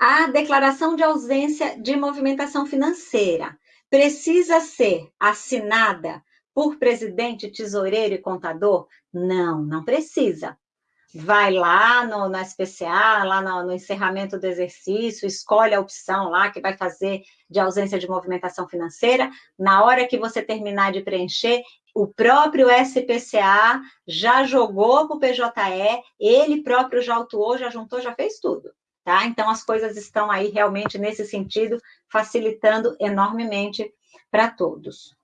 A declaração de ausência de movimentação financeira precisa ser assinada por presidente, tesoureiro e contador? Não, não precisa. Vai lá no, na SPCA, lá no, no encerramento do exercício, escolhe a opção lá que vai fazer de ausência de movimentação financeira. Na hora que você terminar de preencher, o próprio SPCA já jogou para o PJE, ele próprio já autuou, já juntou, já fez tudo. Tá? Então, as coisas estão aí realmente nesse sentido, facilitando enormemente para todos.